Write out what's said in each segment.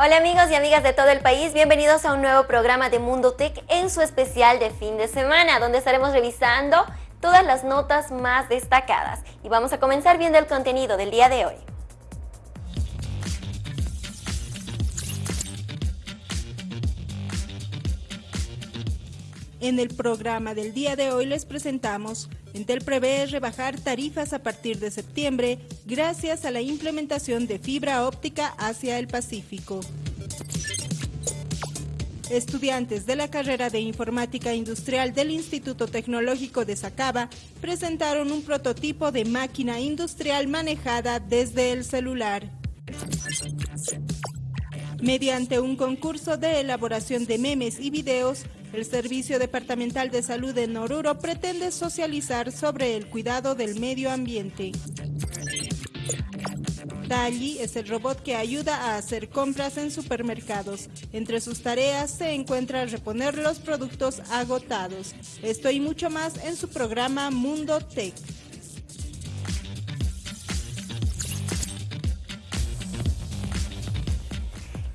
Hola amigos y amigas de todo el país, bienvenidos a un nuevo programa de Mundo Tech en su especial de fin de semana, donde estaremos revisando todas las notas más destacadas. Y vamos a comenzar viendo el contenido del día de hoy. En el programa del día de hoy les presentamos, Entel prevé rebajar tarifas a partir de septiembre gracias a la implementación de fibra óptica hacia el Pacífico. Estudiantes de la carrera de Informática Industrial del Instituto Tecnológico de Sacaba presentaron un prototipo de máquina industrial manejada desde el celular. Mediante un concurso de elaboración de memes y videos, el Servicio Departamental de Salud de Noruro pretende socializar sobre el cuidado del medio ambiente. Talli es el robot que ayuda a hacer compras en supermercados. Entre sus tareas se encuentra reponer los productos agotados. Esto y mucho más en su programa Mundo Tech.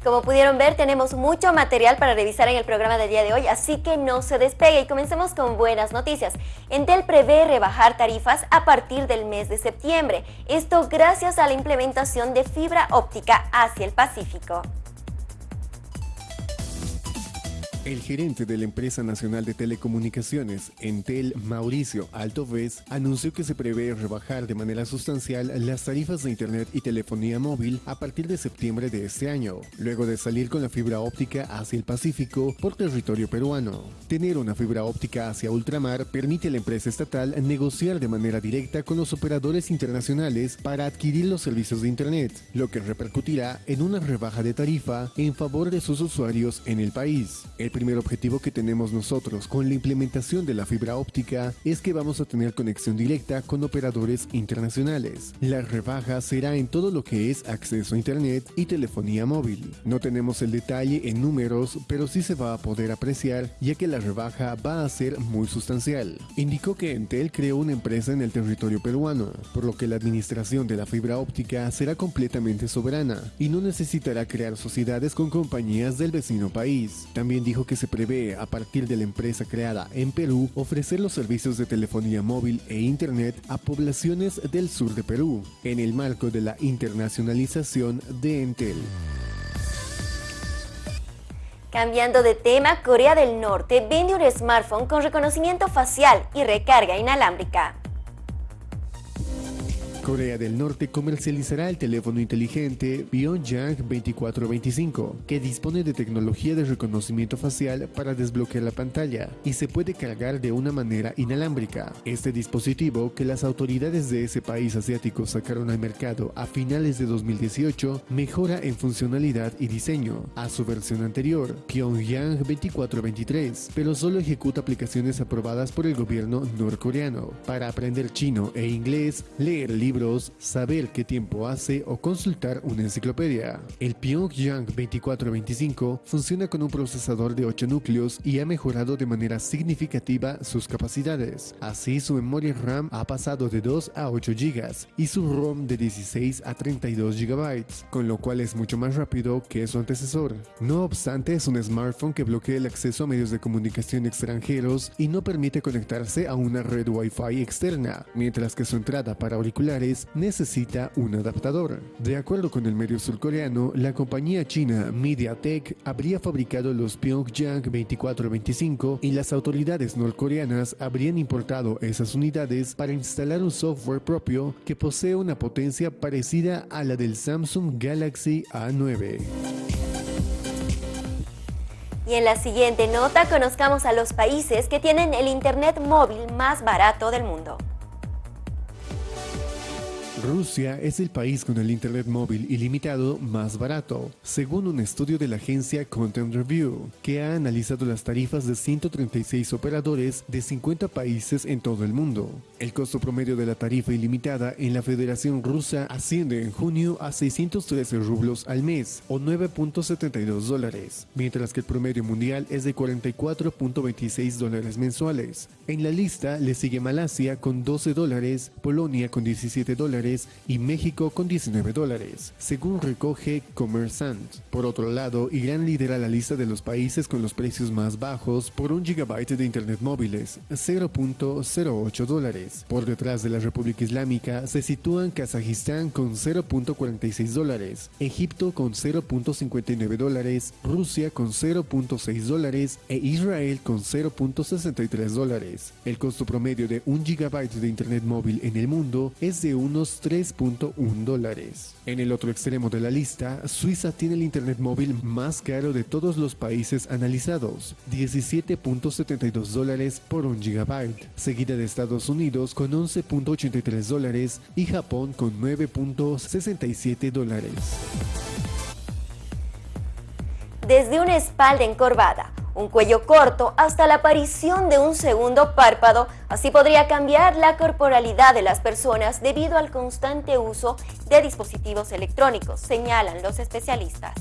Como pudieron ver, tenemos mucho material para revisar en el programa del día de hoy, así que no se despegue y comencemos con buenas noticias. Entel prevé rebajar tarifas a partir del mes de septiembre, esto gracias a la implementación de fibra óptica hacia el Pacífico. El gerente de la empresa nacional de telecomunicaciones, Entel, Mauricio Altovez, anunció que se prevé rebajar de manera sustancial las tarifas de Internet y telefonía móvil a partir de septiembre de este año, luego de salir con la fibra óptica hacia el Pacífico por territorio peruano. Tener una fibra óptica hacia ultramar permite a la empresa estatal negociar de manera directa con los operadores internacionales para adquirir los servicios de Internet, lo que repercutirá en una rebaja de tarifa en favor de sus usuarios en el país primer objetivo que tenemos nosotros con la implementación de la fibra óptica es que vamos a tener conexión directa con operadores internacionales. La rebaja será en todo lo que es acceso a internet y telefonía móvil. No tenemos el detalle en números, pero sí se va a poder apreciar ya que la rebaja va a ser muy sustancial. Indicó que Entel creó una empresa en el territorio peruano, por lo que la administración de la fibra óptica será completamente soberana y no necesitará crear sociedades con compañías del vecino país. También dijo que se prevé a partir de la empresa creada en Perú ofrecer los servicios de telefonía móvil e internet a poblaciones del sur de Perú, en el marco de la internacionalización de Entel. Cambiando de tema, Corea del Norte vende un smartphone con reconocimiento facial y recarga inalámbrica. Corea del Norte comercializará el teléfono inteligente Pyongyang 2425, que dispone de tecnología de reconocimiento facial para desbloquear la pantalla y se puede cargar de una manera inalámbrica. Este dispositivo, que las autoridades de ese país asiático sacaron al mercado a finales de 2018, mejora en funcionalidad y diseño a su versión anterior, Pyongyang 2423, pero solo ejecuta aplicaciones aprobadas por el gobierno norcoreano. Para aprender chino e inglés, leer libros saber qué tiempo hace o consultar una enciclopedia. El Pyongyang 2425 funciona con un procesador de 8 núcleos y ha mejorado de manera significativa sus capacidades. Así su memoria RAM ha pasado de 2 a 8 GB y su ROM de 16 a 32 GB, con lo cual es mucho más rápido que su antecesor. No obstante, es un smartphone que bloquea el acceso a medios de comunicación extranjeros y no permite conectarse a una red Wi-Fi externa, mientras que su entrada para auriculares necesita un adaptador. De acuerdo con el medio surcoreano, la compañía china MediaTek habría fabricado los Pyongyang 2425 y las autoridades norcoreanas habrían importado esas unidades para instalar un software propio que posee una potencia parecida a la del Samsung Galaxy A9. Y en la siguiente nota conozcamos a los países que tienen el Internet móvil más barato del mundo. Rusia es el país con el Internet móvil ilimitado más barato, según un estudio de la agencia Content Review, que ha analizado las tarifas de 136 operadores de 50 países en todo el mundo. El costo promedio de la tarifa ilimitada en la Federación Rusa asciende en junio a 613 rublos al mes, o 9.72 dólares, mientras que el promedio mundial es de 44.26 dólares mensuales. En la lista le sigue Malasia con 12 dólares, Polonia con 17 dólares, y México con 19 dólares, según recoge Commerçant. Por otro lado, Irán lidera la lista de los países con los precios más bajos por un gigabyte de internet móviles, 0.08 dólares. Por detrás de la República Islámica se sitúan Kazajistán con 0.46 dólares, Egipto con 0.59 dólares, Rusia con 0.6 dólares e Israel con 0.63 dólares. El costo promedio de un gigabyte de internet móvil en el mundo es de unos 3.1 dólares. En el otro extremo de la lista, Suiza tiene el internet móvil más caro de todos los países analizados, 17.72 dólares por un gigabyte, seguida de Estados Unidos con 11.83 dólares y Japón con 9.67 dólares. Desde una espalda encorvada, un cuello corto hasta la aparición de un segundo párpado, así podría cambiar la corporalidad de las personas debido al constante uso de dispositivos electrónicos, señalan los especialistas.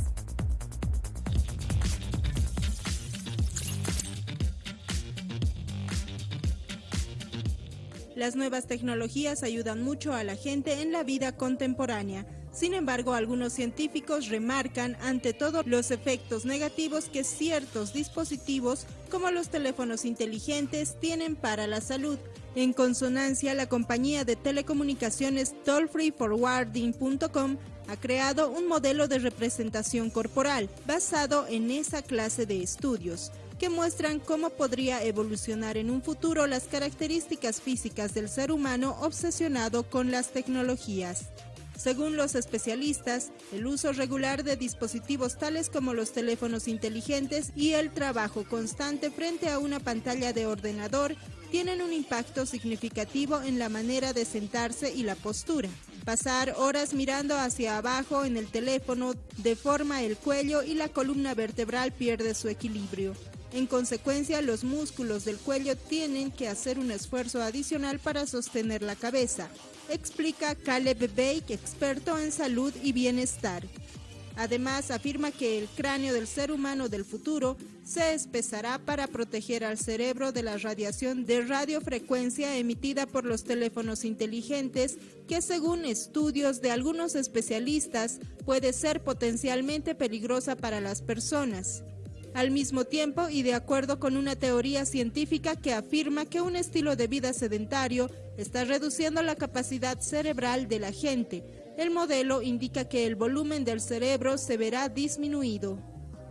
Las nuevas tecnologías ayudan mucho a la gente en la vida contemporánea. Sin embargo, algunos científicos remarcan ante todo los efectos negativos que ciertos dispositivos, como los teléfonos inteligentes, tienen para la salud. En consonancia, la compañía de telecomunicaciones tollfreeforwarding.com ha creado un modelo de representación corporal basado en esa clase de estudios que muestran cómo podría evolucionar en un futuro las características físicas del ser humano obsesionado con las tecnologías. Según los especialistas, el uso regular de dispositivos tales como los teléfonos inteligentes y el trabajo constante frente a una pantalla de ordenador tienen un impacto significativo en la manera de sentarse y la postura. Pasar horas mirando hacia abajo en el teléfono deforma el cuello y la columna vertebral pierde su equilibrio. En consecuencia, los músculos del cuello tienen que hacer un esfuerzo adicional para sostener la cabeza, explica Caleb Bake, experto en salud y bienestar. Además, afirma que el cráneo del ser humano del futuro se espesará para proteger al cerebro de la radiación de radiofrecuencia emitida por los teléfonos inteligentes, que según estudios de algunos especialistas puede ser potencialmente peligrosa para las personas al mismo tiempo y de acuerdo con una teoría científica que afirma que un estilo de vida sedentario está reduciendo la capacidad cerebral de la gente. El modelo indica que el volumen del cerebro se verá disminuido.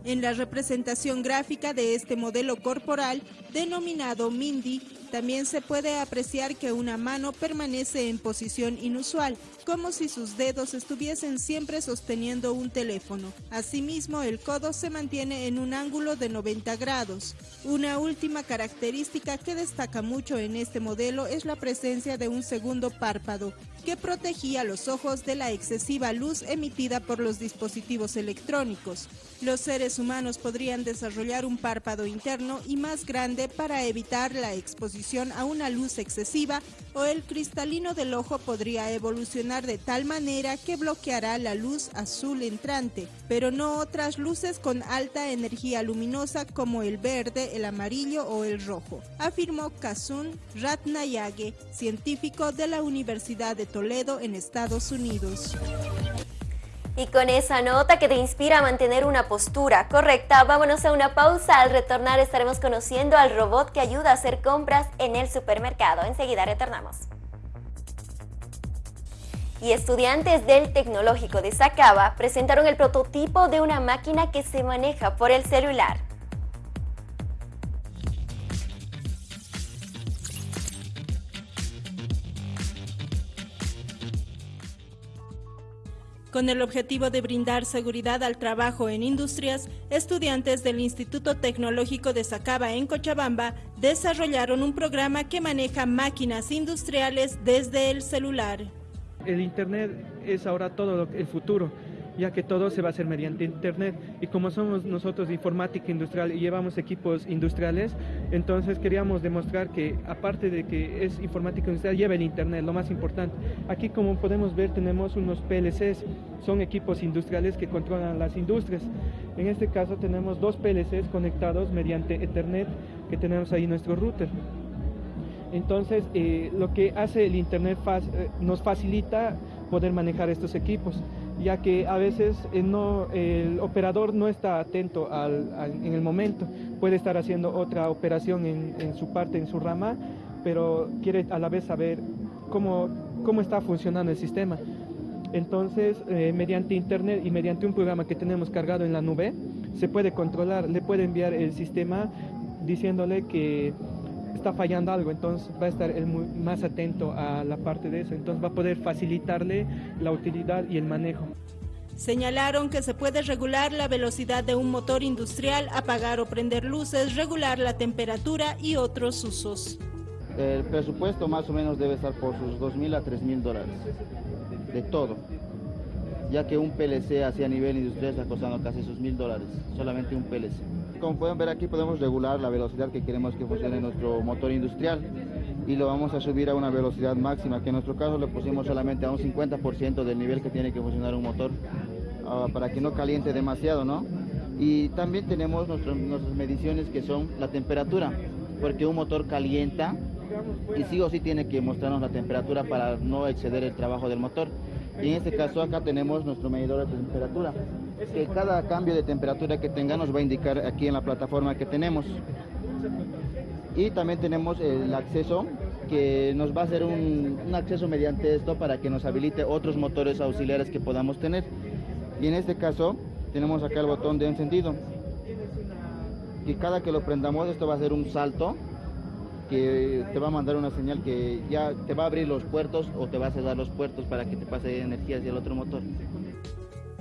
En la representación gráfica de este modelo corporal, denominado Mindy, también se puede apreciar que una mano permanece en posición inusual, como si sus dedos estuviesen siempre sosteniendo un teléfono. Asimismo, el codo se mantiene en un ángulo de 90 grados. Una última característica que destaca mucho en este modelo es la presencia de un segundo párpado, que protegía los ojos de la excesiva luz emitida por los dispositivos electrónicos. Los seres humanos podrían desarrollar un párpado interno y más grande para evitar la exposición a una luz excesiva o el cristalino del ojo podría evolucionar de tal manera que bloqueará la luz azul entrante, pero no otras luces con alta energía luminosa como el verde, el amarillo o el rojo, afirmó Kazun Ratnayage, científico de la Universidad de Toledo en Estados Unidos. Y con esa nota que te inspira a mantener una postura correcta, vámonos a una pausa. Al retornar estaremos conociendo al robot que ayuda a hacer compras en el supermercado. Enseguida retornamos. Y estudiantes del Tecnológico de Sacaba presentaron el prototipo de una máquina que se maneja por el celular. Con el objetivo de brindar seguridad al trabajo en industrias, estudiantes del Instituto Tecnológico de Sacaba en Cochabamba desarrollaron un programa que maneja máquinas industriales desde el celular. El Internet es ahora todo el futuro ya que todo se va a hacer mediante Internet. Y como somos nosotros informática industrial y llevamos equipos industriales, entonces queríamos demostrar que aparte de que es informática industrial, lleva el Internet, lo más importante. Aquí como podemos ver tenemos unos PLCs, son equipos industriales que controlan las industrias. En este caso tenemos dos PLCs conectados mediante Ethernet que tenemos ahí nuestro router. Entonces, eh, lo que hace el Internet eh, nos facilita poder manejar estos equipos, ya que a veces eh, el operador no está atento en el momento, puede estar haciendo otra operación en, su parte, en su rama, pero quiere a la vez saber cómo, cómo está funcionando el sistema. Entonces, mediante Internet y mediante un programa que tenemos cargado en la nube, se puede controlar, le puede enviar el sistema diciéndole que está fallando algo, entonces va a estar más atento a la parte de eso, entonces va a poder facilitarle la utilidad y el manejo. Señalaron que se puede regular la velocidad de un motor industrial, apagar o prender luces, regular la temperatura y otros usos. El presupuesto más o menos debe estar por sus 2.000 a 3.000 dólares, de todo, ya que un PLC así a nivel industrial está costando casi sus 1.000 dólares, solamente un PLC como pueden ver aquí podemos regular la velocidad que queremos que funcione nuestro motor industrial y lo vamos a subir a una velocidad máxima, que en nuestro caso le pusimos solamente a un 50% del nivel que tiene que funcionar un motor ah, para que no caliente demasiado, ¿no? Y también tenemos nuestras mediciones que son la temperatura, porque un motor calienta y sí o sí tiene que mostrarnos la temperatura para no exceder el trabajo del motor. Y en este caso acá tenemos nuestro medidor de temperatura que cada cambio de temperatura que tenga nos va a indicar aquí en la plataforma que tenemos. Y también tenemos el acceso que nos va a hacer un, acceso mediante esto para que nos habilite otros motores auxiliares que podamos tener. Y en este caso tenemos acá el botón de encendido. Y cada que lo prendamos esto va a hacer un salto que te va a mandar una señal que ya te va a abrir los puertos o te va a cerrar los puertos para que te pase energía hacia el otro motor.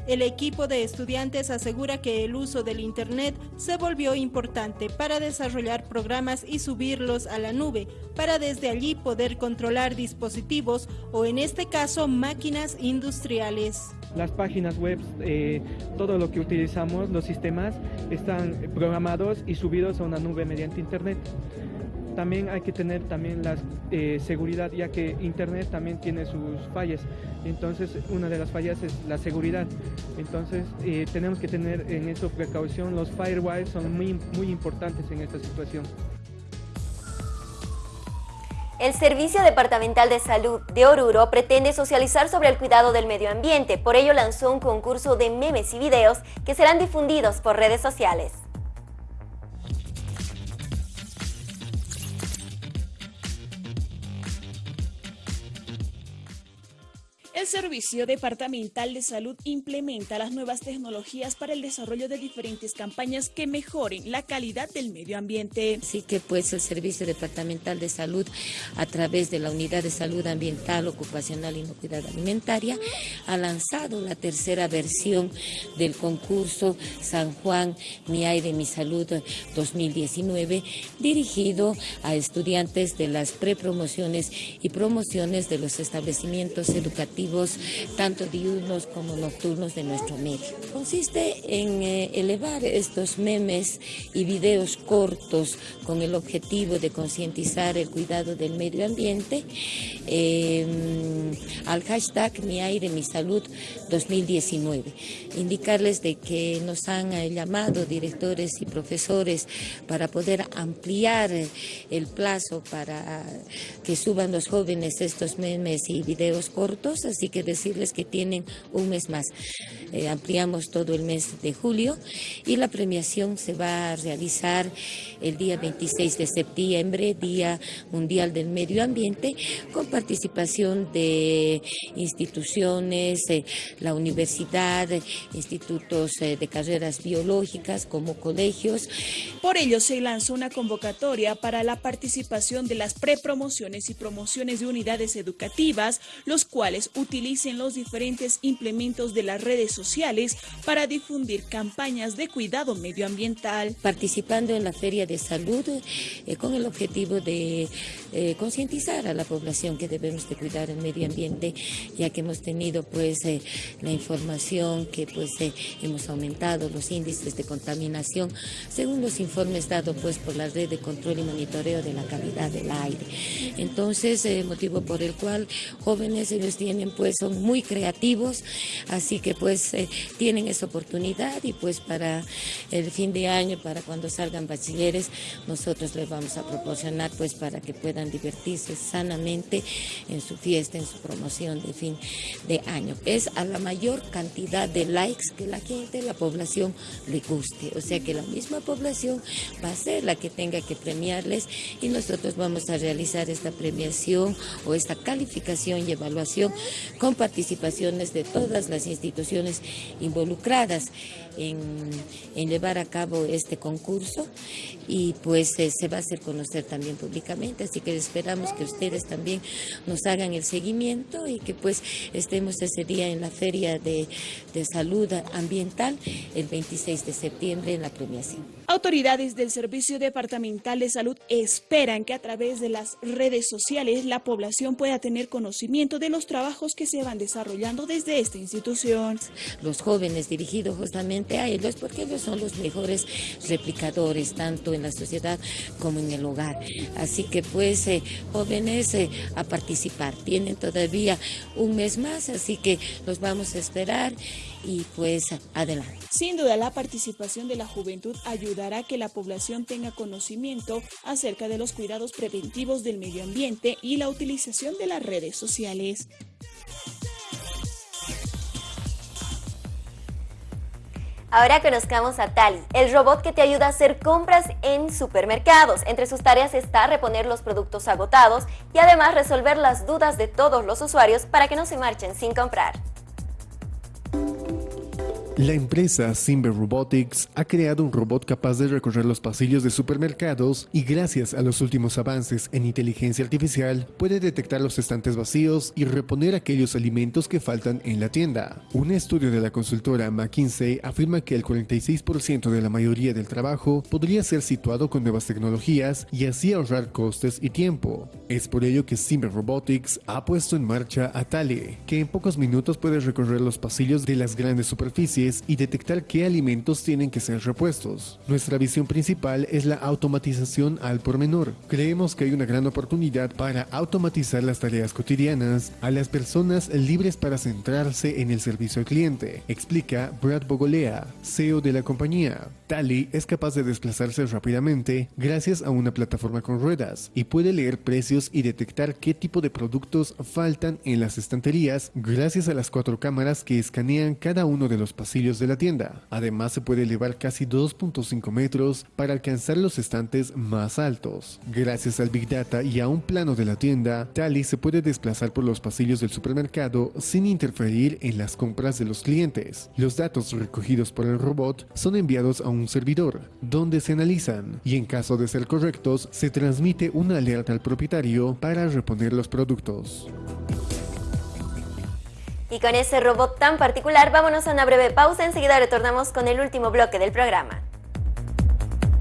El equipo de estudiantes asegura que el uso del Internet se volvió importante para desarrollar programas y subirlos a la nube, para desde allí poder controlar dispositivos o en este caso máquinas industriales. Las páginas web, eh, todo lo que utilizamos, los sistemas, están programados y subidos a una nube mediante Internet también hay que tener también la eh, seguridad, ya que Internet también tiene sus fallas. Entonces, una de las fallas es la seguridad. Entonces, eh, tenemos que tener en eso precaución. Los firewalls son muy, muy importantes en esta situación. El Servicio Departamental de Salud de Oruro pretende socializar sobre el cuidado del medio ambiente, por ello lanzó un concurso de memes y videos que serán difundidos por redes sociales. Servicio Departamental de Salud implementa las nuevas tecnologías para el desarrollo de diferentes campañas que mejoren la calidad del medio ambiente. Así que pues el Servicio Departamental de Salud a través de la Unidad de Salud Ambiental, Ocupacional y Inocuidad Alimentaria ha lanzado la tercera versión del concurso San Juan Mi Aire Mi Salud 2019 dirigido a estudiantes de las prepromociones y promociones de los establecimientos educativos tanto diurnos como nocturnos de nuestro medio. Consiste en eh, elevar estos memes y videos cortos con el objetivo de concientizar el cuidado del medio ambiente em, al hashtag Mi Aire, Mi Salud 2019. Indicarles de que nos han eh, llamado directores y profesores para poder ampliar el plazo para que suban los jóvenes estos memes y videos cortos, así que decirles que tienen un mes más. Eh, ampliamos todo el mes de julio y la premiación se va a realizar el día 26 de septiembre, Día Mundial del Medio Ambiente, con participación de instituciones, eh, la universidad, institutos eh, de carreras biológicas como colegios. Por ello se lanzó una convocatoria para la participación de las prepromociones y promociones de unidades educativas, los cuales utilicen los diferentes implementos de las redes sociales para difundir campañas de cuidado medioambiental. Participando en la Feria de Salud eh, con el objetivo de eh, concientizar a la población que debemos de cuidar el medio ambiente, ya que hemos tenido pues eh, la información que pues hemos aumentado los índices de contaminación según los informes dados pues por la red de control y monitoreo de la calidad del aire. Entonces, motivo por el cual jóvenes ellos tienen pues son muy creativos, así que pues eh, tienen esa oportunidad y pues para el fin de año, para cuando salgan bachilleres, nosotros les vamos a proporcionar pues para que puedan divertirse sanamente en su fiesta, en su promoción de fin de año. Es a la mayor cantidad de likes que la gente, la población le guste. O sea que la misma población va a ser la que tenga que premiarles y nosotros vamos a realizar esta premiación o esta calificación y evaluación con participaciones de todas las instituciones involucradas en, llevar a cabo este concurso y pues eh, se va a hacer conocer también públicamente, así que esperamos que ustedes también nos hagan el seguimiento y que pues estemos ese día en la Feria de, de Salud Ambiental el 26 de septiembre en la premiación. Autoridades del Servicio Departamental de Salud esperan que a través de las redes sociales la población pueda tener conocimiento de los trabajos que se van desarrollando desde esta institución. Los jóvenes dirigidos justamente a ellos porque ellos son los mejores replicadores tanto en la sociedad como en el hogar. Así que pues eh, jóvenes eh, a participar. Tienen todavía un mes más, así que los vamos a esperar y pues adelante. Sin duda la participación de la juventud ayudará a que la población tenga conocimiento acerca de los cuidados preventivos del medio ambiente y la utilización de las redes sociales. Ahora conozcamos a Tali, el robot que te ayuda a hacer compras en supermercados. Entre sus tareas está reponer los productos agotados y además resolver las dudas de todos los usuarios para que no se marchen sin comprar. La empresa Simber Robotics ha creado un robot capaz de recorrer los pasillos de supermercados y gracias a los últimos avances en inteligencia artificial puede detectar los estantes vacíos y reponer aquellos alimentos que faltan en la tienda. Un estudio de la consultora McKinsey afirma que el 46% de la mayoría del trabajo podría ser situado con nuevas tecnologías y así ahorrar costes y tiempo. Es por ello que Simber Robotics ha puesto en marcha a Tale, que en pocos minutos puede recorrer los pasillos de las grandes superficies y detectar qué alimentos tienen que ser repuestos. Nuestra visión principal es la automatización al por menor. Creemos que hay una gran oportunidad para automatizar las tareas cotidianas a las personas libres para centrarse en el servicio al cliente, explica Brad Bogolea, CEO de la compañía. Tally es capaz de desplazarse rápidamente gracias a una plataforma con ruedas y puede leer precios y detectar qué tipo de productos faltan en las estanterías gracias a las cuatro cámaras que escanean cada uno de los pasillos de la tienda. Además se puede elevar casi 2.5 metros para alcanzar los estantes más altos. Gracias al Big Data y a un plano de la tienda, Tally se puede desplazar por los pasillos del supermercado sin interferir en las compras de los clientes. Los datos recogidos por el robot son enviados a un servidor, donde se analizan y en caso de ser correctos, se transmite una alerta al propietario para reponer los productos. Y con ese robot tan particular, vámonos a una breve pausa. Enseguida retornamos con el último bloque del programa.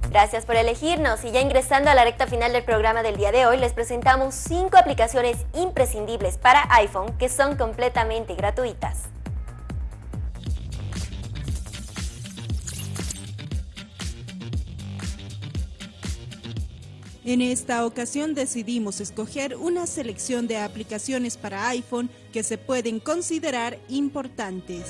Gracias por elegirnos y ya ingresando a la recta final del programa del día de hoy, les presentamos cinco aplicaciones imprescindibles para iPhone que son completamente gratuitas. En esta ocasión decidimos escoger una selección de aplicaciones para iPhone que se pueden considerar importantes.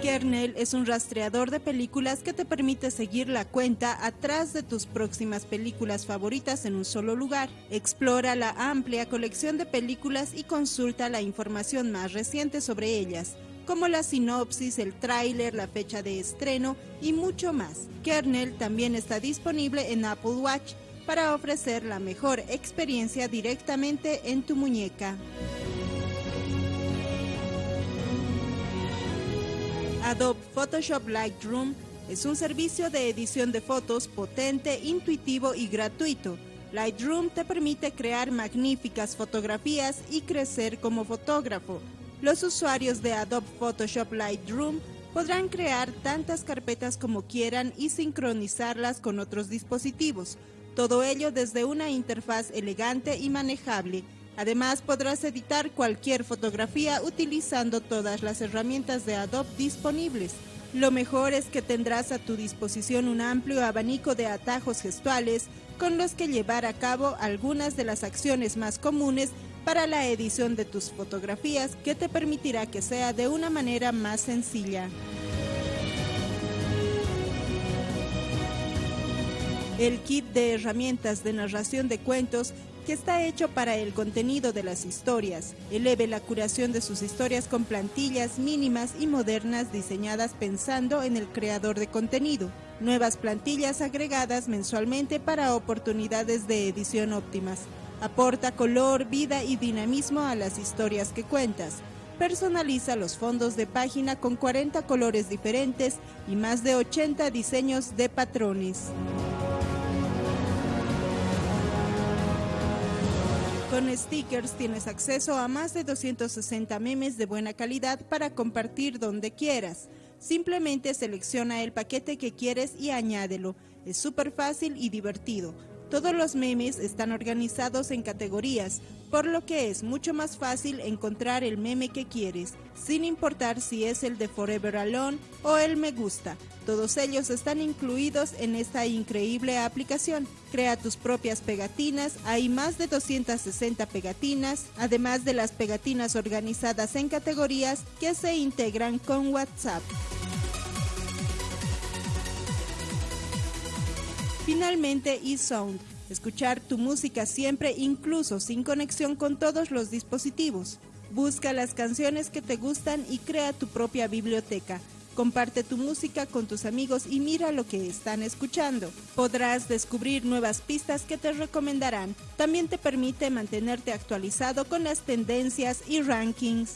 Kernel es un rastreador de películas que te permite seguir la cuenta atrás de tus próximas películas favoritas en un solo lugar. Explora la amplia colección de películas y consulta la información más reciente sobre ellas como la sinopsis, el tráiler, la fecha de estreno y mucho más. Kernel también está disponible en Apple Watch para ofrecer la mejor experiencia directamente en tu muñeca. Adobe Photoshop Lightroom es un servicio de edición de fotos potente, intuitivo y gratuito. Lightroom te permite crear magníficas fotografías y crecer como fotógrafo los usuarios de Adobe Photoshop Lightroom podrán crear tantas carpetas como quieran y sincronizarlas con otros dispositivos, todo ello desde una interfaz elegante y manejable. Además podrás editar cualquier fotografía utilizando todas las herramientas de Adobe disponibles. Lo mejor es que tendrás a tu disposición un amplio abanico de atajos gestuales con los que llevar a cabo algunas de las acciones más comunes para la edición de tus fotografías que te permitirá que sea de una manera más sencilla. El kit de herramientas de narración de cuentos que está hecho para el contenido de las historias. Eleve la curación de sus historias con plantillas mínimas y modernas diseñadas pensando en el creador de contenido. Nuevas plantillas agregadas mensualmente para oportunidades de edición óptimas. Aporta color, vida y dinamismo a las historias que cuentas. Personaliza los fondos de página con 40 colores diferentes y más de 80 diseños de patrones. Con stickers tienes acceso a más de 260 memes de buena calidad para compartir donde quieras. Simplemente selecciona el paquete que quieres y añádelo. Es súper fácil y divertido. Todos los memes están organizados en categorías, por lo que es mucho más fácil encontrar el meme que quieres, sin importar si es el de Forever Alone o el me gusta. Todos ellos están incluidos en esta increíble aplicación. Crea tus propias pegatinas, hay más de 260 pegatinas, además de las pegatinas organizadas en categorías que se integran con WhatsApp. Finalmente, eSound. Escuchar tu música siempre, incluso sin conexión con todos los dispositivos. Busca las canciones que te gustan y crea tu propia biblioteca. Comparte tu música con tus amigos y mira lo que están escuchando. Podrás descubrir nuevas pistas que te recomendarán. También te permite mantenerte actualizado con las tendencias y rankings.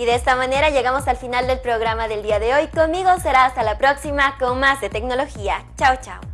Y de esta manera llegamos al final del programa del día de hoy. Conmigo será hasta la próxima con más de tecnología. Chao, chao.